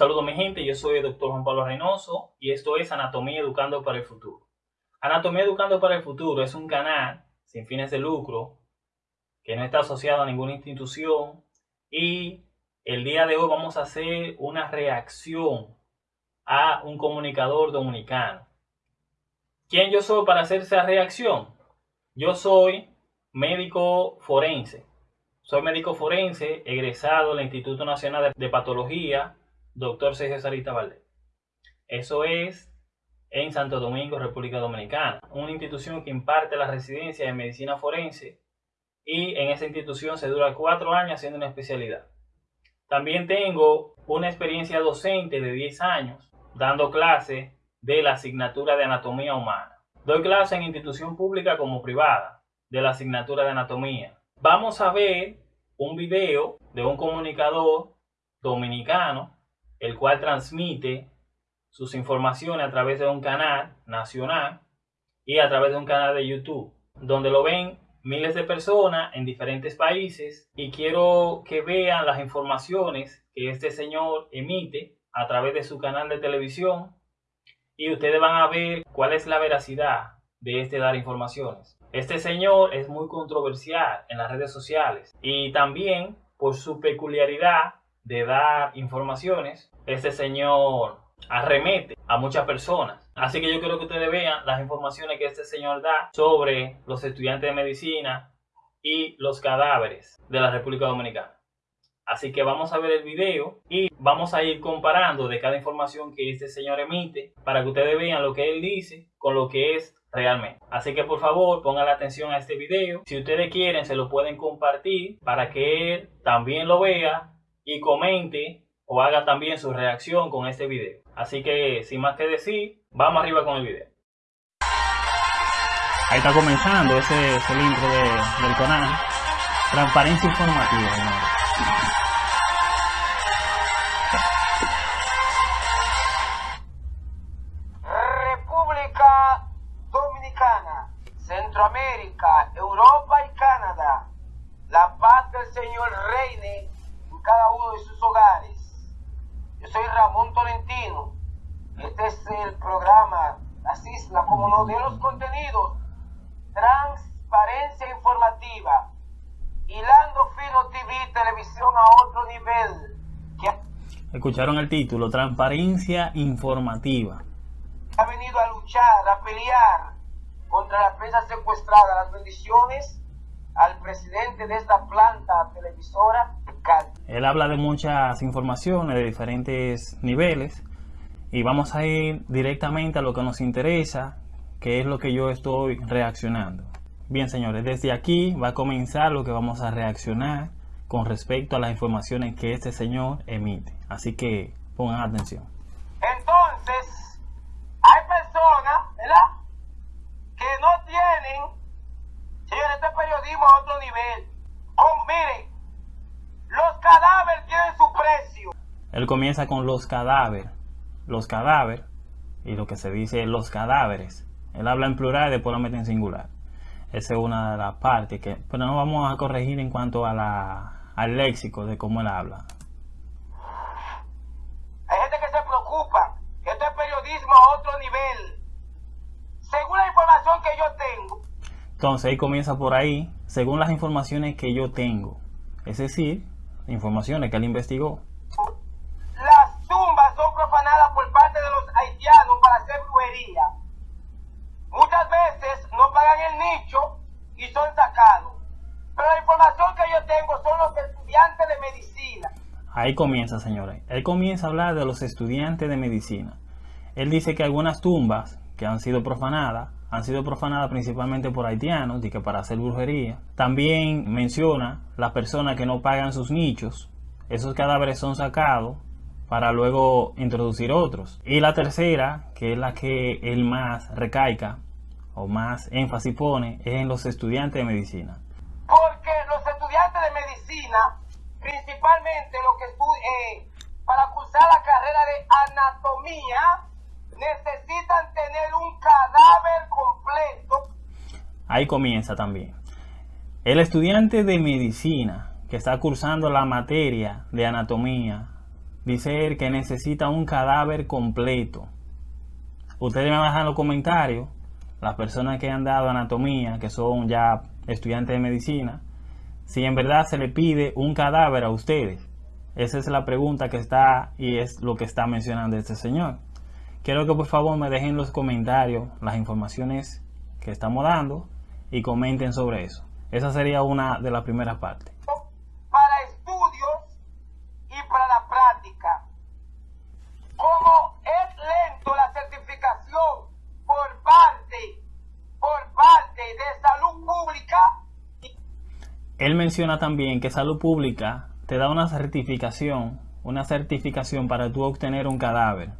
Saludos mi gente, yo soy el doctor Juan Pablo Reynoso y esto es Anatomía Educando para el Futuro. Anatomía Educando para el Futuro es un canal sin fines de lucro que no está asociado a ninguna institución y el día de hoy vamos a hacer una reacción a un comunicador dominicano. ¿Quién yo soy para hacer esa reacción? Yo soy médico forense. Soy médico forense egresado del Instituto Nacional de Patología, doctor Sergio Sarita Valdés. Eso es en Santo Domingo, República Dominicana, una institución que imparte la residencia de medicina forense y en esa institución se dura cuatro años haciendo una especialidad. También tengo una experiencia docente de 10 años dando clase de la asignatura de anatomía humana. Doy clase en institución pública como privada de la asignatura de anatomía. Vamos a ver un video de un comunicador dominicano el cual transmite sus informaciones a través de un canal nacional y a través de un canal de YouTube, donde lo ven miles de personas en diferentes países y quiero que vean las informaciones que este señor emite a través de su canal de televisión y ustedes van a ver cuál es la veracidad de este dar informaciones. Este señor es muy controversial en las redes sociales y también por su peculiaridad de dar informaciones, este señor arremete a muchas personas. Así que yo quiero que ustedes vean las informaciones que este señor da sobre los estudiantes de medicina y los cadáveres de la República Dominicana. Así que vamos a ver el video y vamos a ir comparando de cada información que este señor emite para que ustedes vean lo que él dice con lo que es realmente. Así que por favor pongan la atención a este video. Si ustedes quieren se lo pueden compartir para que él también lo vea y comente o haga también su reacción con este video. Así que sin más que decir, vamos arriba con el video. Ahí está comenzando ese, es el intro del canal. Transparencia informativa. Escucharon el título, Transparencia informativa. Ha venido a luchar, a pelear contra la prensa secuestrada. Las bendiciones al presidente de esta planta televisora, Él habla de muchas informaciones de diferentes niveles y vamos a ir directamente a lo que nos interesa, que es lo que yo estoy reaccionando. Bien, señores, desde aquí va a comenzar lo que vamos a reaccionar con respecto a las informaciones que este señor emite. Así que pongan atención. Entonces, hay personas, ¿verdad? Que no tienen, señores, este periodismo a otro nivel. Oh, miren, los cadáveres tienen su precio. Él comienza con los cadáveres, los cadáveres, y lo que se dice los cadáveres. Él habla en plural y después lo mete en singular. Esa es una de las partes que, pero no vamos a corregir en cuanto a la, al léxico de cómo él habla. Hay gente que se preocupa, esto es periodismo a otro nivel. Según la información que yo tengo. Entonces ahí comienza por ahí, según las informaciones que yo tengo. Es decir, informaciones que él investigó. Las tumbas son profanadas por parte de los haitianos para hacer brujería. Muchas veces no pagan el nicho y son sacados. La información que yo tengo son los estudiantes de medicina. Ahí comienza, señores. Él comienza a hablar de los estudiantes de medicina. Él dice que algunas tumbas que han sido profanadas, han sido profanadas principalmente por haitianos, y que para hacer brujería. También menciona las personas que no pagan sus nichos. Esos cadáveres son sacados para luego introducir otros. Y la tercera, que es la que él más recaica o más énfasis pone, es en los estudiantes de medicina. Porque los estudiantes de medicina, principalmente los que eh, para cursar la carrera de anatomía, necesitan tener un cadáver completo. Ahí comienza también. El estudiante de medicina que está cursando la materia de anatomía dice él que necesita un cadáver completo. Ustedes me bajan los comentarios, las personas que han dado anatomía, que son ya estudiantes de medicina, si en verdad se le pide un cadáver a ustedes. Esa es la pregunta que está y es lo que está mencionando este señor. Quiero que por favor me dejen en los comentarios las informaciones que estamos dando y comenten sobre eso. Esa sería una de las primeras partes. Para estudios y para la práctica. Como es lento la certificación por parte, por parte de salud pública. Él menciona también que salud pública te da una certificación, una certificación para tú obtener un cadáver.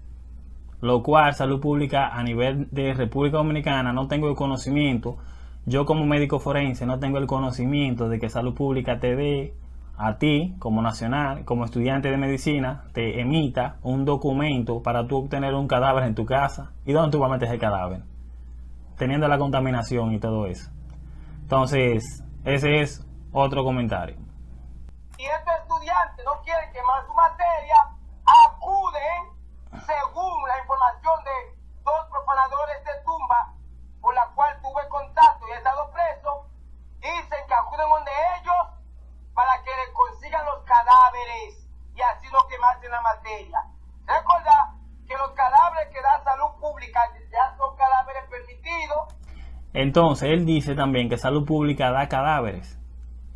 Lo cual salud pública a nivel de República Dominicana no tengo el conocimiento yo como médico forense no tengo el conocimiento de que salud pública te dé a ti como nacional, como estudiante de medicina, te emita un documento para tú obtener un cadáver en tu casa. ¿Y dónde tú vas a meter el cadáver? Teniendo la contaminación y todo eso. Entonces, ese es otro comentario. Si estos estudiantes no quieren quemar su materia, acuden, según la información de dos profanadores de tumba, por la cual tuve contacto y he estado preso, dicen que acuden donde ellos para que le consigan los cadáveres y así no quemarse la materia. Recuerda que los cadáveres que da salud pública ya son cadáveres permitidos. Entonces, él dice también que salud pública da cadáveres.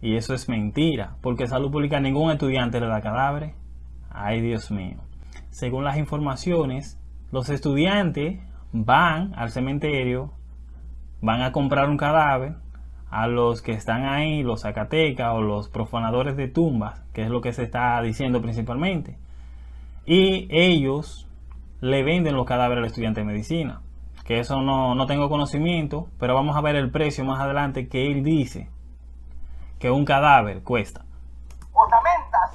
Y eso es mentira, porque salud pública ningún estudiante le da cadáveres. Ay, Dios mío. Según las informaciones, los estudiantes van al cementerio van a comprar un cadáver a los que están ahí, los zacatecas o los profanadores de tumbas, que es lo que se está diciendo principalmente. Y ellos le venden los cadáveres al estudiante de medicina. Que eso no, no tengo conocimiento, pero vamos a ver el precio más adelante que él dice que un cadáver cuesta. Ornamentas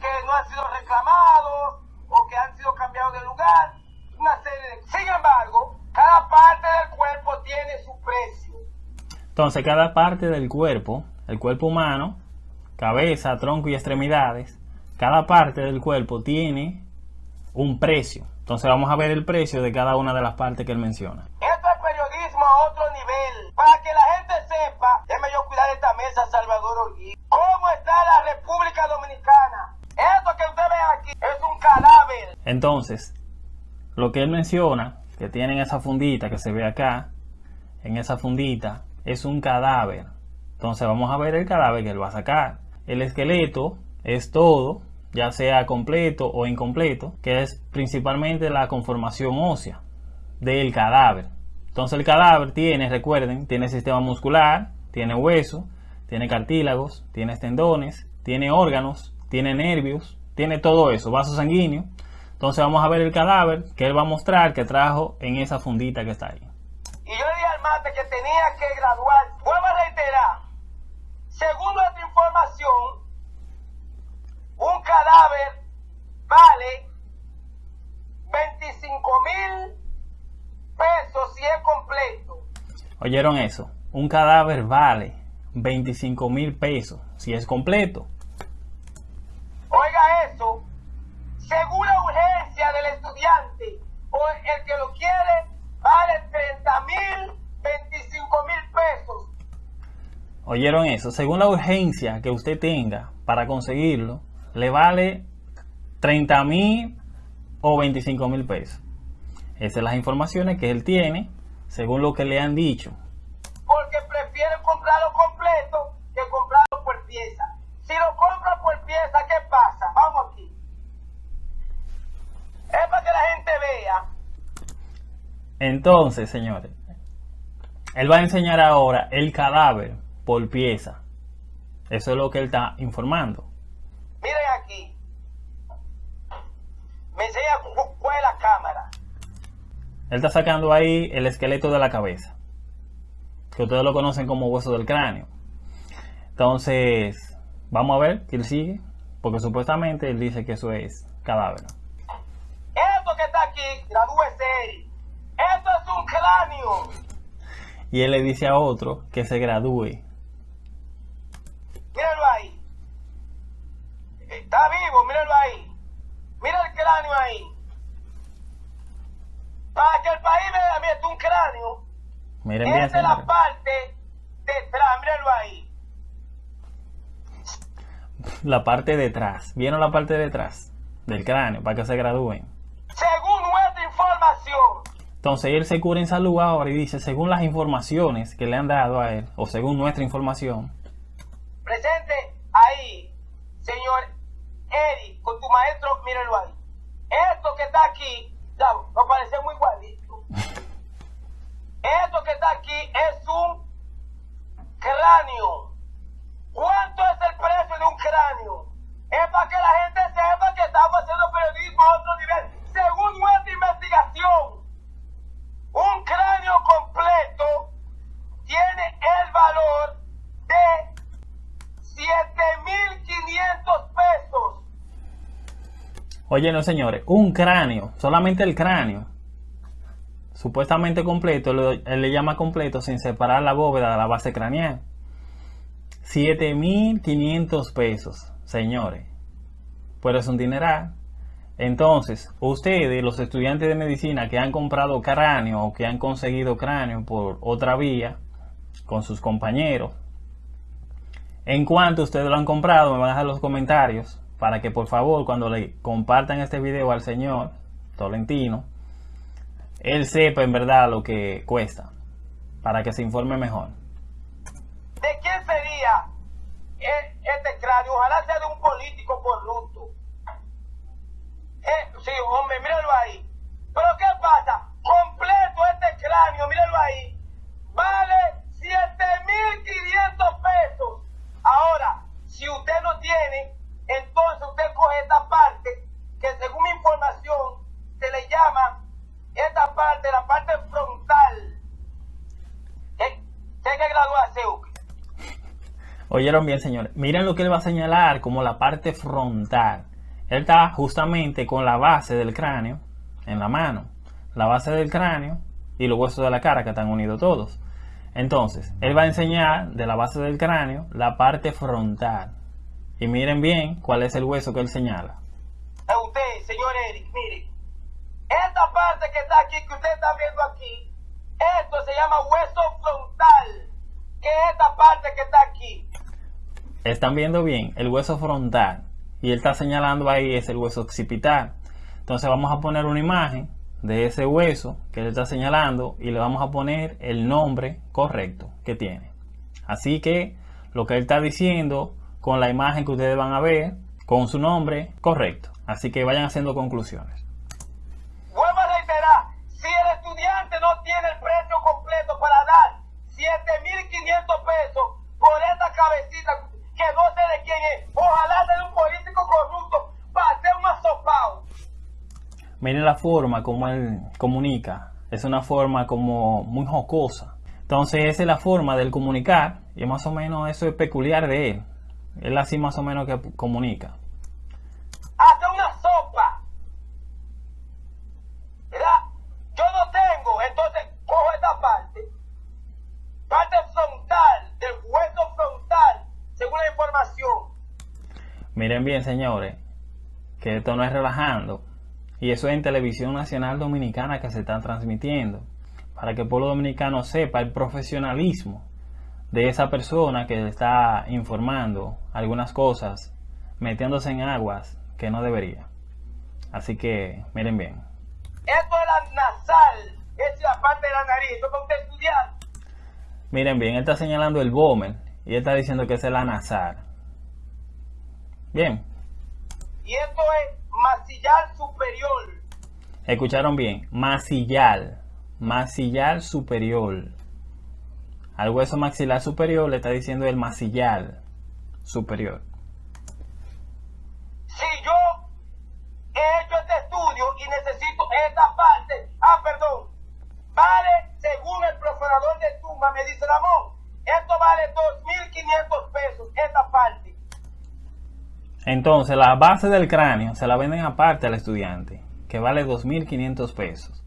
que no han sido reclamados o que han sido cambiados de lugar. Una serie de... Sin embargo, cada parte del cuerpo tiene su precio. Entonces, cada parte del cuerpo, el cuerpo humano, cabeza, tronco y extremidades, cada parte del cuerpo tiene un precio. Entonces vamos a ver el precio de cada una de las partes que él menciona. Esto es periodismo a otro nivel. Para que la gente sepa, déjeme yo cuidar esta mesa, Salvador. ¿Cómo está la República Dominicana? Esto que usted ve aquí es un cadáver. Entonces, lo que él menciona que tienen esa fundita que se ve acá, en esa fundita, es un cadáver. Entonces vamos a ver el cadáver que él va a sacar. El esqueleto es todo, ya sea completo o incompleto, que es principalmente la conformación ósea del cadáver. Entonces el cadáver tiene, recuerden, tiene sistema muscular, tiene hueso, tiene cartílagos, tiene tendones, tiene órganos, tiene nervios, tiene todo eso, vaso sanguíneo, entonces vamos a ver el cadáver que él va a mostrar que trajo en esa fundita que está ahí. Y yo le dije al mate que tenía que graduar. Vuelvo a reiterar. Según nuestra información, un cadáver vale 25 mil pesos si es completo. ¿Oyeron eso? Un cadáver vale 25 mil pesos si es completo. Oiga eso, según la urgencia del estudiante o el que lo quiere, vale 30 mil, 25 mil pesos. ¿Oyeron eso? Según la urgencia que usted tenga para conseguirlo, le vale 30 mil o 25 mil pesos. Esas son las informaciones que él tiene, según lo que le han dicho. Porque prefieren comprarlo completo que comprarlo por pieza. Si lo compra por pieza, ¿qué pasa? Vamos aquí. Es para que la gente vea. Entonces, señores, él va a enseñar ahora el cadáver por pieza. Eso es lo que él está informando. Miren aquí. Me enseña cuál es la cámara. Él está sacando ahí el esqueleto de la cabeza. Que ustedes lo conocen como hueso del cráneo. Entonces, vamos a ver que él sigue. Porque supuestamente él dice que eso es cadáver. Esto que está aquí, gradúese. Esto es un cráneo. Y él le dice a otro que se gradúe. Mírenlo ahí. Está vivo, mírenlo ahí. Miren bien, es la parte detrás, mírenlo ahí. La parte de atrás. ¿Vieron la parte de atrás? Del cráneo, para que se gradúen. Según nuestra información, Entonces él se cura en salud ahora y dice, según las informaciones que le han dado a él, o según nuestra información, presente ahí, señor Eric, con tu maestro, mírenlo ahí. Esto que está aquí, ya, nos parece muy igualito. Esto que está aquí es un cráneo. ¿Cuánto es el precio de un cráneo? Es para que la gente sepa que estamos haciendo periodismo a otro nivel. Según nuestra investigación, un cráneo completo tiene el valor de 7.500 pesos. Oye, no señores, un cráneo, solamente el cráneo, supuestamente completo, él le llama completo sin separar la bóveda de la base craneal. 7.500 pesos, señores. Pues es un dineral. Entonces, ustedes, los estudiantes de medicina que han comprado cráneo o que han conseguido cráneo por otra vía con sus compañeros, en cuanto ustedes lo han comprado, me van a dejar los comentarios para que por favor cuando le compartan este video al señor Tolentino, él sepa en verdad lo que cuesta, para que se informe mejor. ¿De quién sería e- este cráneo? Ojalá sea de un político corrupto. Eh, sí, hombre, míralo ahí. Pero ¿qué pasa? Completo este cráneo, míralo ahí. Vale 7.500 pesos. Ahora, si usted no tiene, entonces usted coge esta parte, que según mi información, se le llama esta parte, la parte frontal. ¿Qué, qué hay que graduarse, Uke? Oyeron bien, señores. Miren lo que él va a señalar como la parte frontal. Él está justamente con la base del cráneo en la mano. La base del cráneo y los huesos de la cara que están unidos todos. Entonces, él va a enseñar de la base del cráneo la parte frontal. Y miren bien cuál es el hueso que él señala. a usted, señor Eric, mire, esta parte que está aquí, que usted está viendo aquí, esto se llama hueso frontal, que es esta parte que está aquí. Están viendo bien el hueso frontal. Y él está señalando ahí es el hueso occipital. Entonces vamos a poner una imagen de ese hueso que él está señalando y le vamos a poner el nombre correcto que tiene. Así que lo que él está diciendo con la imagen que ustedes van a ver, con su nombre correcto. Así que vayan haciendo conclusiones. Vuelvo a reiterar, si el estudiante no tiene el precio completo para dar 7.500 pesos por esta cabecita, que la forma como él comunica. Es una forma como muy jocosa. Entonces esa es la forma de él comunicar. Y más o menos eso es peculiar de él. Él así más o menos que comunica. hacer una sopa. ¿Verdad? Yo no tengo, entonces cojo esta parte, parte frontal, del hueso frontal, según la información. Miren bien señores. Que esto no es relajando. Y eso es en Televisión Nacional Dominicana que se está transmitiendo. Para que el pueblo dominicano sepa el profesionalismo de esa persona que está informando algunas cosas, metiéndose en aguas que no debería. Así que miren bien. Esto es la nasal, es la parte de la nariz, eso es estudiar. Miren bien, él está señalando el Bommel y él está diciendo que es la nasal. Bien, Y esto es masillar superior. escucharon bien. Masillal, masillal superior. Al hueso maxilar superior le está diciendo el masillal superior. Si yo he hecho este estudio y necesito esta parte, ah, perdón, vale, según el profanador de tumba, me dice Ramón, esto vale 2.500 pesos, esta parte. Entonces, la base del cráneo se la venden aparte al estudiante, que vale 2.500 pesos.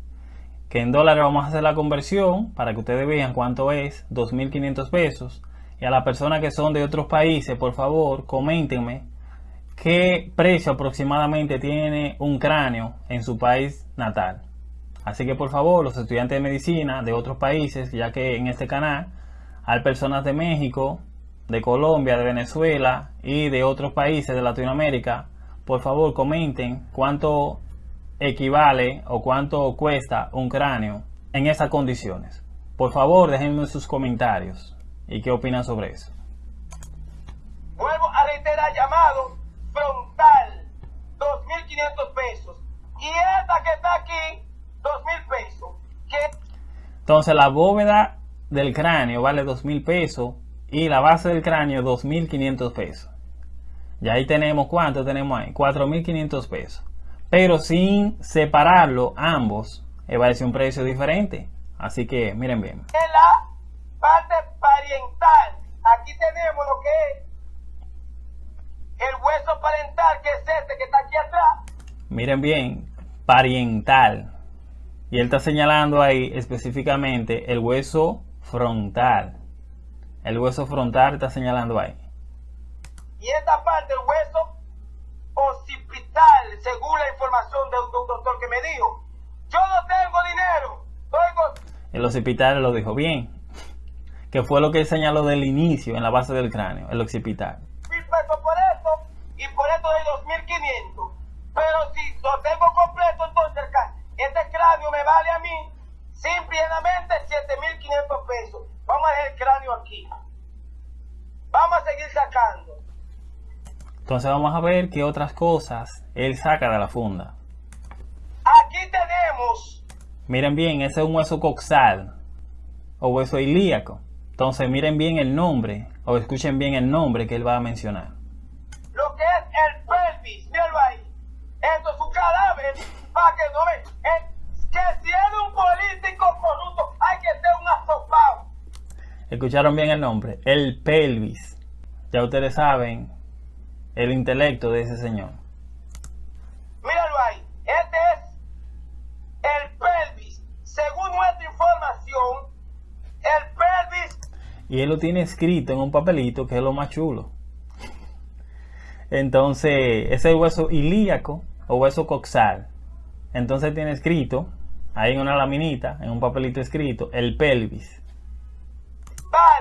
Que en dólares vamos a hacer la conversión para que ustedes vean cuánto es 2.500 pesos. Y a las personas que son de otros países, por favor, coméntenme qué precio aproximadamente tiene un cráneo en su país natal. Así que por favor, los estudiantes de medicina de otros países, ya que en este canal hay personas de México, de Colombia, de Venezuela y de otros países de Latinoamérica, por favor comenten cuánto equivale o cuánto cuesta un cráneo en esas condiciones. Por favor, déjenme sus comentarios y qué opinan sobre eso. Vuelvo a reiterar llamado frontal, 2.500 pesos. Y esta que está aquí, 2.000 pesos. Entonces la bóveda del cráneo vale 2.000 pesos y la base del cráneo 2.500 pesos. Y ahí tenemos, ¿cuánto tenemos ahí? 4.500 pesos. Pero sin separarlo ambos, eh, va a ser un precio diferente. Así que miren bien. En la parte parental, aquí tenemos lo que es el hueso parental, que es este que está aquí atrás. Miren bien, pariental. Y él está señalando ahí específicamente el hueso frontal. El hueso frontal está señalando ahí. Y esta parte, el hueso occipital, según la información de un, doctor que me dijo. Yo no tengo dinero. El occipital lo dijo bien. Que fue lo que él señaló del inicio en la base del cráneo, el occipital. Mil pesos por esto y por esto de 2500. Pero si lo tengo completo, entonces este cráneo me vale a mí simplemente 7500 pesos. Vamos a dejar el cráneo aquí. Vamos a seguir sacando. Entonces vamos a ver qué otras cosas él saca de la funda. Aquí tenemos. Miren bien, ese es un hueso coxal o hueso ilíaco. Entonces miren bien el nombre o escuchen bien el nombre que él va a mencionar. Lo que es el pelvis, míralo ahí. Esto es un cadáver para que no ve. que si es un político corrupto hay que ser un asopado. Escucharon bien el nombre, el pelvis. Ya ustedes saben el intelecto de ese señor. Míralo ahí. Este es el pelvis. Según nuestra información, el pelvis. Y él lo tiene escrito en un papelito que es lo más chulo. Entonces, ese es el hueso ilíaco o hueso coxal. Entonces tiene escrito, ahí en una laminita, en un papelito escrito, el pelvis.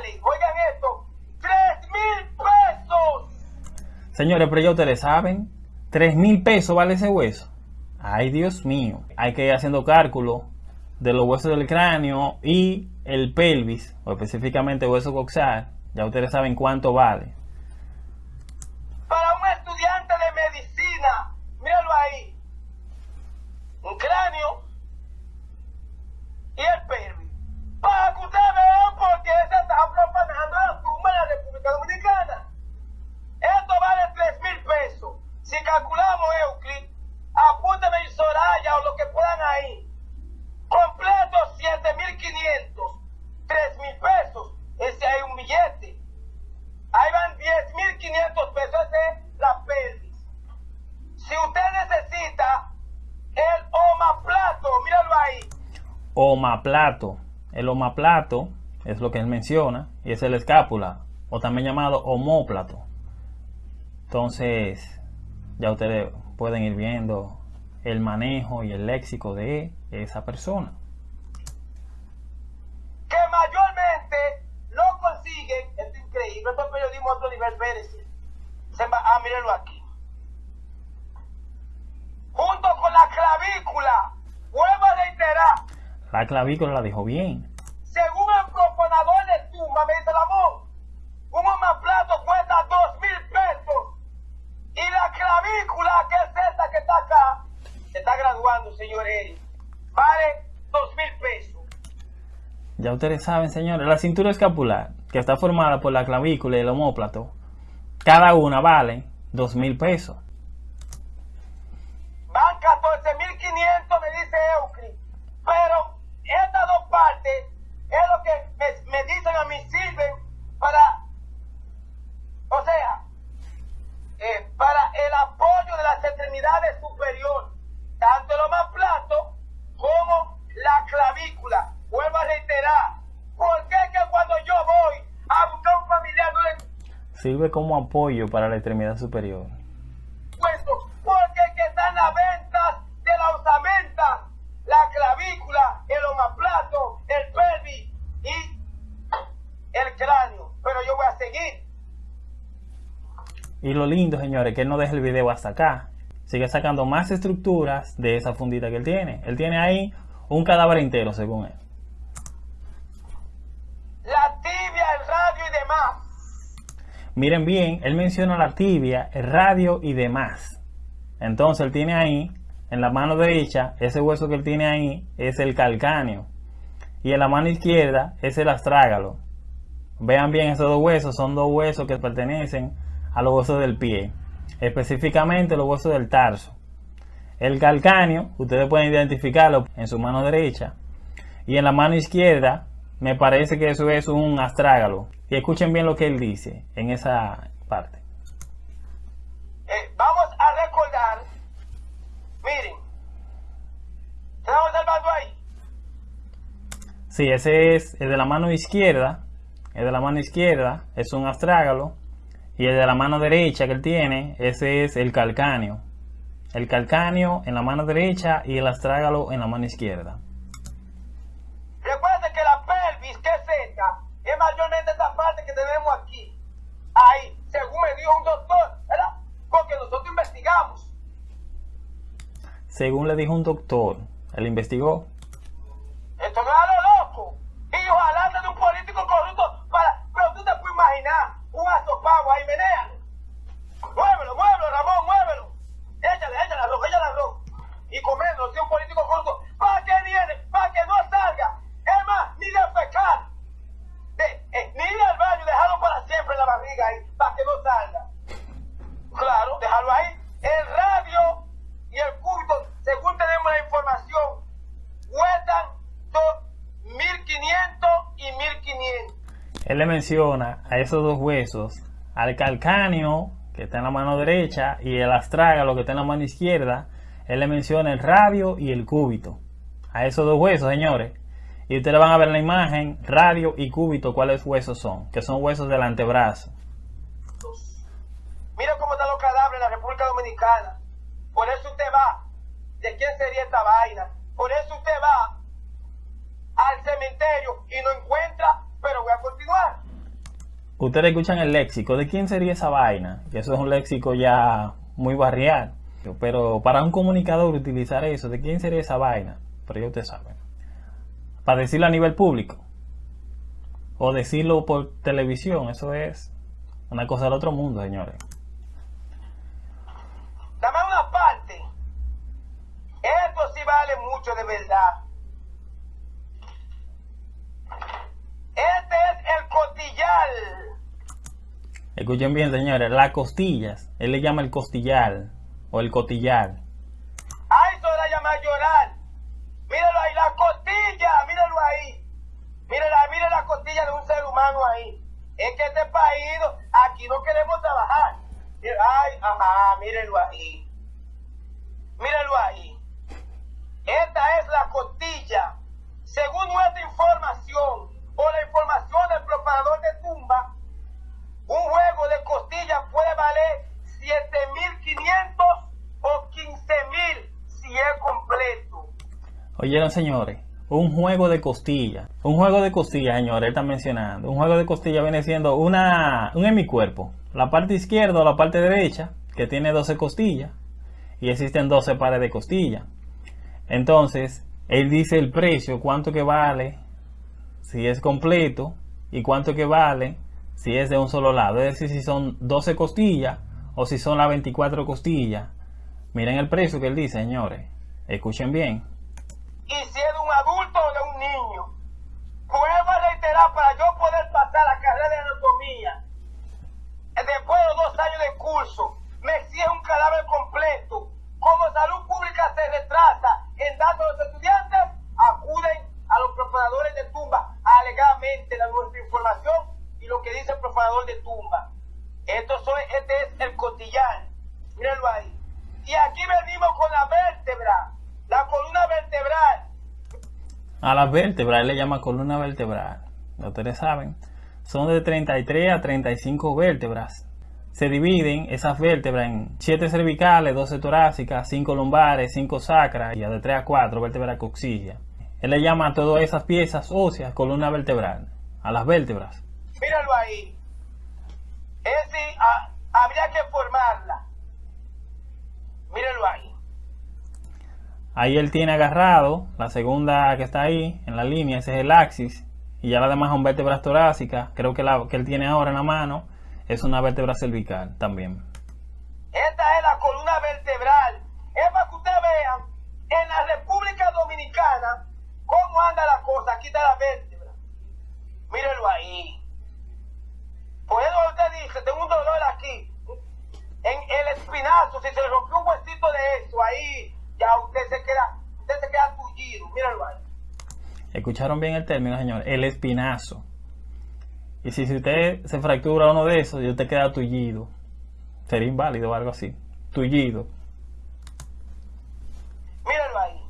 Oigan esto, tres mil pesos. Señores, pero ya ustedes saben, tres mil pesos vale ese hueso. Ay, Dios mío. Hay que ir haciendo cálculo de los huesos del cráneo y el pelvis, o específicamente hueso coxal. Ya ustedes saben cuánto vale. Para un estudiante de medicina, míralo ahí. Un cráneo y el pelvis. Para que ustedes vean por qué se está profanando la tumba en la República Dominicana. Esto vale 3 mil pesos. Si calculamos, Euclid, apúntame y Soraya o lo que puedan ahí. Completo 7.500. 3 mil pesos. Ese hay un billete. Ahí van 10.500 pesos. Ese es la pelvis. Si usted necesita el omaplato, míralo ahí. Omaplato. El omaplato es lo que él menciona y es el escápula o también llamado homóplato. Entonces, ya ustedes pueden ir viendo el manejo y el léxico de esa persona. Que mayormente lo consiguen, esto es increíble, esto es periodismo a otro nivel, Pérez. Ah, mírenlo aquí. Junto con la clavícula, vuelvo a reiterar. La clavícula la dijo bien. Según el proponador de tumba, me dice el amor, un homoplato cuesta dos mil pesos. Y la clavícula, que es esta que está acá, se está graduando, señor Eric, vale dos mil pesos. Ya ustedes saben, señores, la cintura escapular, que está formada por la clavícula y el homóplato, cada una vale dos mil pesos. Van 14.500, me dice Euclid. Pero estas dos partes es lo que me, me dicen a mí sirve como apoyo para la extremidad superior. Pues, porque que están las ventas de la osamenta, la clavícula, el omoplato, el pelvis y el cráneo. Pero yo voy a seguir. Y lo lindo, señores, que él no deja el video hasta acá. Sigue sacando más estructuras de esa fundita que él tiene. Él tiene ahí un cadáver entero, según él. Miren bien, él menciona la tibia, el radio y demás. Entonces él tiene ahí, en la mano derecha, ese hueso que él tiene ahí es el calcáneo. Y en la mano izquierda es el astrágalo. Vean bien esos dos huesos, son dos huesos que pertenecen a los huesos del pie. Específicamente los huesos del tarso. El calcáneo, ustedes pueden identificarlo en su mano derecha. Y en la mano izquierda, me parece que eso es un astrágalo. Y escuchen bien lo que él dice en esa parte. Eh, vamos a recordar, miren, ¿estamos observando ahí? Sí, ese es el de la mano izquierda. El de la mano izquierda es un astrágalo. Y el de la mano derecha que él tiene, ese es el calcáneo. El calcáneo en la mano derecha y el astrágalo en la mano izquierda. Recuerden que la pelvis, que es esta, esta parte que tenemos aquí. Ahí, según me dijo un doctor, ¿verdad? Porque nosotros investigamos. Según le dijo un doctor, él investigó. Esto no es a lo loco. Y ojalá sea de un político corrupto para... Pero tú te puedes imaginar un asopado ahí, menéale. Muévelo, muévelo, Ramón, muévelo. Échale, échale arroz, échale arroz. Y comerlo, si es un político corrupto. ¿Para qué viene? Para que no salga. Es más, ni de pecar. De, eh, ni ir al baño, dejarlo para siempre en la barriga ahí, para que no salga. Claro, dejarlo ahí. El radio y el culto, según tenemos la información, cuestan dos- 1500 y 1500. Él le menciona a esos dos huesos, al calcáneo que está en la mano derecha y el astrágalo que está en la mano izquierda. Él le menciona el radio y el cúbito. A esos dos huesos, señores. Y ustedes van a ver en la imagen, radio y cúbito, cuáles huesos son, que son huesos del antebrazo. Mira cómo están los cadáveres en la República Dominicana. Por eso usted va. ¿De quién sería esta vaina? Por eso usted va al cementerio y no encuentra, pero voy a continuar. Ustedes escuchan el léxico. ¿De quién sería esa vaina? Eso es un léxico ya muy barrial. Pero para un comunicador utilizar eso, ¿de quién sería esa vaina? Pero ya ustedes saben. Para decirlo a nivel público. O decirlo por televisión. Eso es una cosa del otro mundo, señores. Dame una parte. Esto sí vale mucho de verdad. Este es el costillal. Escuchen bien, señores. Las costillas. Él le llama el costillar. O el cotillar. Ay, eso era llamar llorar. Míralo ahí, la costilla, míralo ahí. Mírala, mira la costilla de un ser humano ahí. Es que este país, aquí no queremos trabajar. Ay, ajá, mírenlo ahí. Mírenlo ahí. Esta es la costilla. Según nuestra información, o la información del profanador de tumba, un juego de costillas puede valer 7.500 o 15.000 si es completo. Oyeron, señores. Un juego de costillas. Un juego de costillas, señores. Está mencionando. Un juego de costillas viene siendo una, un hemicuerpo. La parte izquierda o la parte derecha, que tiene 12 costillas. Y existen 12 pares de costillas. Entonces, él dice el precio, cuánto que vale, si es completo, y cuánto que vale si es de un solo lado. Es decir, si son 12 costillas o si son las 24 costillas. Miren el precio que él dice, señores. Escuchen bien. Y si es de un adulto o de un niño. Vuelvo a reiterar para yo poder pasar la carrera de anatomía. Después de dos años de curso, me exige un cadáver completo. Como salud pública se retrasa en datos a los estudiantes, acuden a los profanadores de tumba alegadamente la nuestra información y lo que dice el profanador de tumba. Esto soy, este es el costillar. Mírenlo ahí. Y aquí venimos con la vértebra, la columna vertebral. A las vértebras, él le llama columna vertebral. Ya Ustedes saben, son de 33 a 35 vértebras. Se dividen esas vértebras en 7 cervicales, 12 torácicas, 5 lumbares, 5 sacras y de 3 a 4 vértebras coxillas. Él le llama a todas esas piezas óseas columna vertebral, a las vértebras. Míralo ahí. Es decir, a- habría que formarla. Mírenlo ahí. Ahí él tiene agarrado la segunda que está ahí en la línea, ese es el axis, y ya la demás son vértebras torácicas. Creo que la que él tiene ahora en la mano es una vértebra cervical también. Esta es la columna vertebral. Es para que ustedes vean en la República Dominicana cómo anda la cosa. Aquí está la vértebra. Mírenlo ahí. Por eso usted dice, tengo un dolor aquí. En el espinazo, si se le rompió un huesito de eso, ahí ya usted se queda, usted se queda tullido. Mírenlo ahí. Escucharon bien el término, señor. El espinazo. Y si, si usted se fractura uno de esos y usted queda tullido, sería inválido o algo así. Tullido. Mírenlo ahí.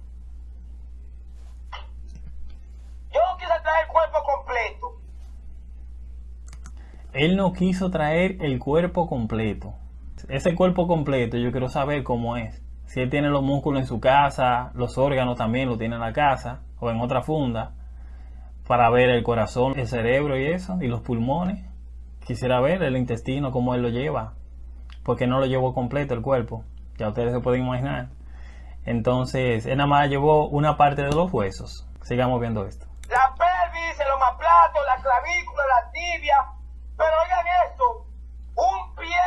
Yo no quise traer el cuerpo completo. Él no quiso traer el cuerpo completo. Ese cuerpo completo yo quiero saber cómo es. Si él tiene los músculos en su casa, los órganos también lo tiene en la casa o en otra funda para ver el corazón, el cerebro y eso, y los pulmones. Quisiera ver el intestino, cómo él lo lleva, porque no lo llevó completo el cuerpo, ya ustedes se pueden imaginar. Entonces, él nada más llevó una parte de los huesos. Sigamos viendo esto. La pelvis, el omoplato, la clavícula, la tibia. Pero oigan esto, un pie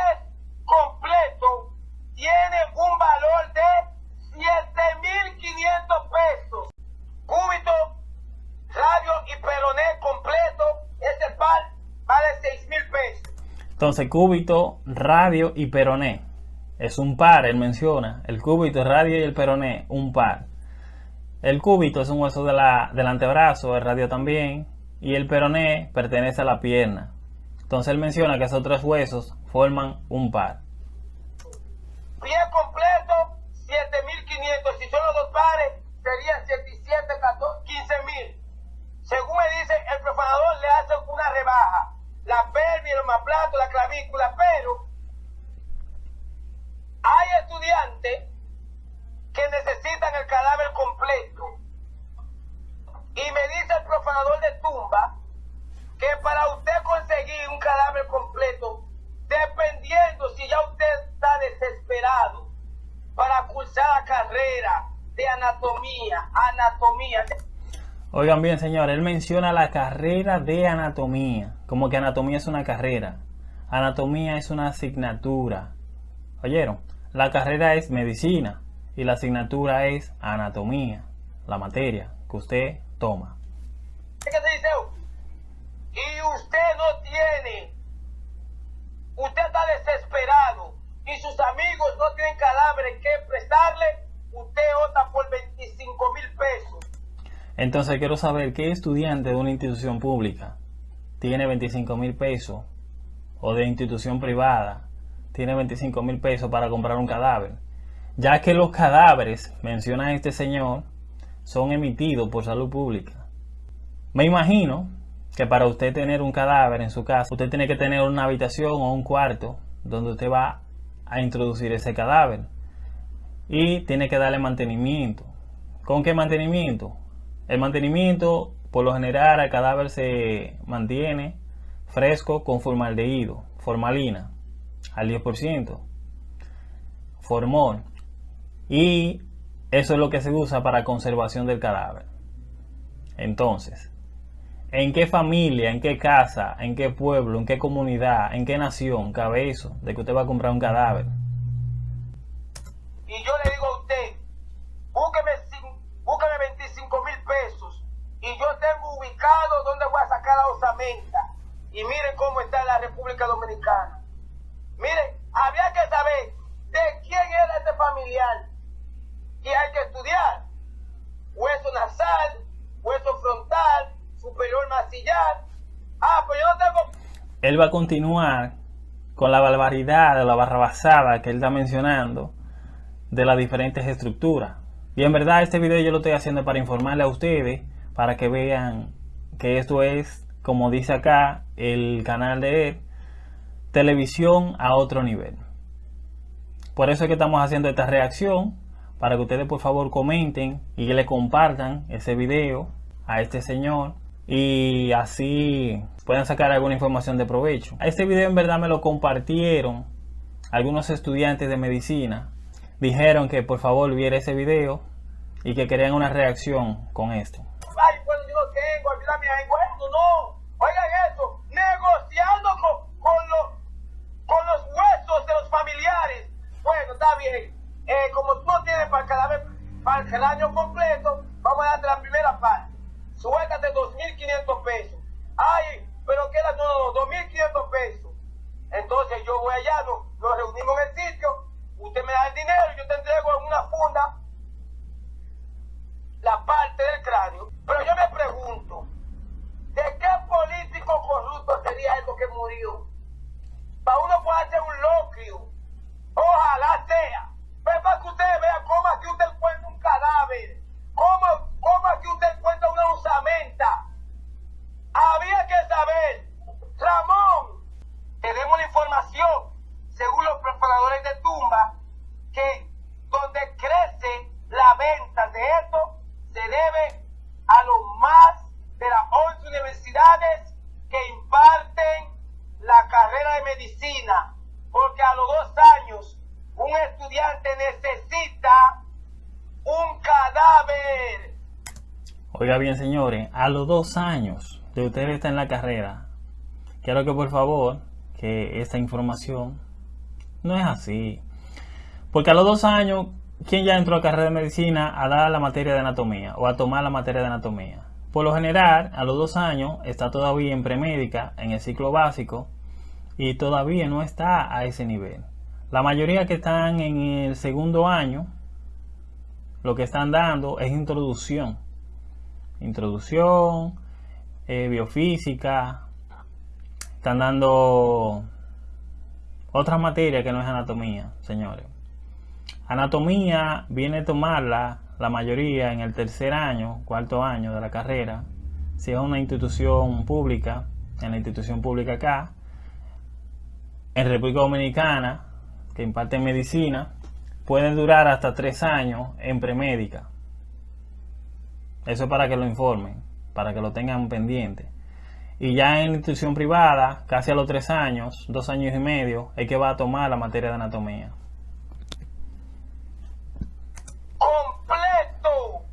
completo tiene un valor de 7.500 pesos. Cúbito, radio y peroné completo, este par vale 6.000 pesos. Entonces, cúbito, radio y peroné. Es un par, él menciona. El cúbito, radio y el peroné, un par. El cúbito es un hueso de la, del antebrazo, el radio también. Y el peroné pertenece a la pierna. Entonces él menciona que esos tres huesos forman un par. Pie completo, 7.500. Si son los dos pares, serían 77, 14, 15.000. Según me dice, el profanador le hace una rebaja. La pelvis, el omoplato, la clavícula, pero hay estudiantes que necesitan el cadáver completo. Y me dice el profanador de tumba que para usted conseguir un cadáver completo, dependiendo si ya usted está desesperado para cursar la carrera de anatomía, anatomía. Oigan bien, señor, él menciona la carrera de anatomía, como que anatomía es una carrera. Anatomía es una asignatura. ¿Oyeron? La carrera es medicina y la asignatura es anatomía, la materia que usted toma. ¿Qué se dice? Y usted no tiene, usted está desesperado y sus amigos no tienen cadáveres que prestarle, usted opta por 25 mil pesos. Entonces quiero saber qué estudiante de una institución pública tiene 25 mil pesos o de institución privada tiene 25 mil pesos para comprar un cadáver. Ya que los cadáveres, menciona este señor, son emitidos por salud pública. Me imagino que para usted tener un cadáver en su casa, usted tiene que tener una habitación o un cuarto donde usted va a introducir ese cadáver. Y tiene que darle mantenimiento. ¿Con qué mantenimiento? El mantenimiento, por lo general, el cadáver se mantiene fresco con formaldehído, formalina, al 10%, formol. Y eso es lo que se usa para conservación del cadáver. Entonces, ¿en qué familia, en qué casa, en qué pueblo, en qué comunidad, en qué nación cabe eso de que usted va a comprar un cadáver? Y yo le digo a usted, búsqueme, cin- búsqueme 25 mil pesos y yo tengo ubicado dónde voy a sacar la osamenta. Y miren cómo está la República Dominicana. Miren, habría que saber de quién era este familiar. Y hay que estudiar. Hueso nasal, hueso frontal, superior maxillar. Ah, pues yo no tengo Él va a continuar con la barbaridad o la barrabasada que él está mencionando de las diferentes estructuras. Y en verdad este video yo lo estoy haciendo para informarle a ustedes, para que vean que esto es, como dice acá, el canal de él, televisión a otro nivel. Por eso es que estamos haciendo esta reacción, para que ustedes por favor comenten y le compartan ese video a este señor y así puedan sacar alguna información de provecho. Este video en verdad me lo compartieron algunos estudiantes de medicina dijeron que por favor viera ese video y que querían una reacción con esto. Ay, bueno, yo no tengo, ayúdame ahí. Bueno, no. Oigan eso, negociando con, con, los, con los huesos de los familiares. Bueno, está bien. Eh, como tú no tienes para cada vez, para el año completo, vamos a darte la primera parte. Suéltate 2.500 pesos. Ay, pero queda, no, no, no, 2.500 pesos. Entonces yo voy allá, nos, reunimos en el sitio, usted me da el dinero yo te entrego en una funda la parte del cráneo. Pero yo me pregunto, ¿de qué político corrupto sería esto que murió? Para uno puede hacer un loquio. Ojalá sea. Pero para que usted vea cómo aquí usted encuentra un cadáver. Cómo, cómo aquí usted encuentra una usamenta. Había que saber. Ramón, tenemos la información, según los preparadores de tumba, que donde crece la venta de esto se debe a lo más de las 11 universidades que imparten la carrera de medicina, porque a los dos años un estudiante necesita un cadáver. Bien, señores, a los dos años de usted estar en la carrera, quiero que por favor, que esta información no es así. Porque a los dos años ¿quién ya entró a carrera de medicina a dar la materia de anatomía o a tomar la materia de anatomía? Por lo general, a los dos años está todavía en premédica, en el ciclo básico, y todavía no está a ese nivel. La mayoría que están en el segundo año, lo que están dando es introducción. Introducción, eh, biofísica, están dando otras materias que no es anatomía, señores. Anatomía viene a tomarla la mayoría en el tercer año, cuarto año de la carrera. Si es una institución pública, en la institución pública acá, en República Dominicana, que imparte medicina, puede durar hasta tres años en premédica. Eso es para que lo informen, para que lo tengan pendiente. Y ya en la institución privada, casi a los tres años, dos años y medio, es que va a tomar la materia de anatomía. completo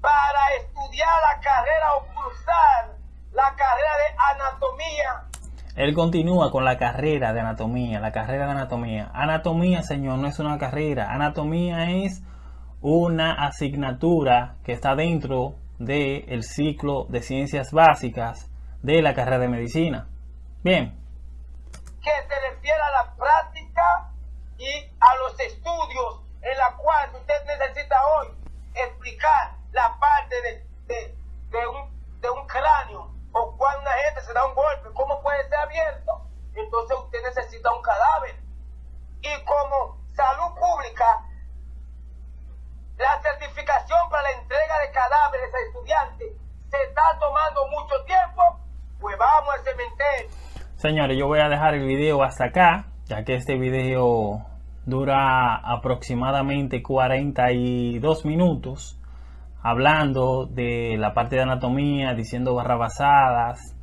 para estudiar la carrera o cursar la carrera de anatomía. Él continúa con la carrera de anatomía, la carrera de anatomía. Anatomía, señor, no es una carrera. Anatomía es una asignatura que está dentro del ciclo de ciencias básicas de la carrera de medicina. Bien. Que se refiere a la práctica y a los estudios en la cual usted necesita hoy explicar la parte de, de, de, un, de un cráneo o cuando una gente se da un golpe, cómo puede ser abierto. Entonces usted necesita un cadáver. Y como salud pública, la certificación para la entrega de cadáveres a estudiantes se está tomando mucho tiempo, pues vamos al cementerio. Señores, yo voy a dejar el video hasta acá, ya que este video dura aproximadamente 42 minutos hablando de la parte de anatomía, diciendo barrabasadas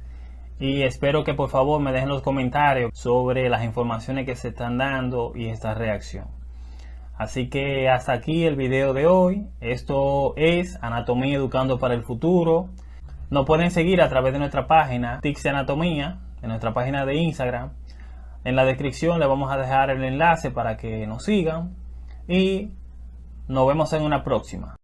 y espero que por favor me dejen los comentarios sobre las informaciones que se están dando y esta reacción. Así que hasta aquí el video de hoy. Esto es Anatomía Educando para el Futuro. Nos pueden seguir a través de nuestra página Tixi Anatomía, en nuestra página de Instagram. En la descripción le vamos a dejar el enlace para que nos sigan y nos vemos en una próxima.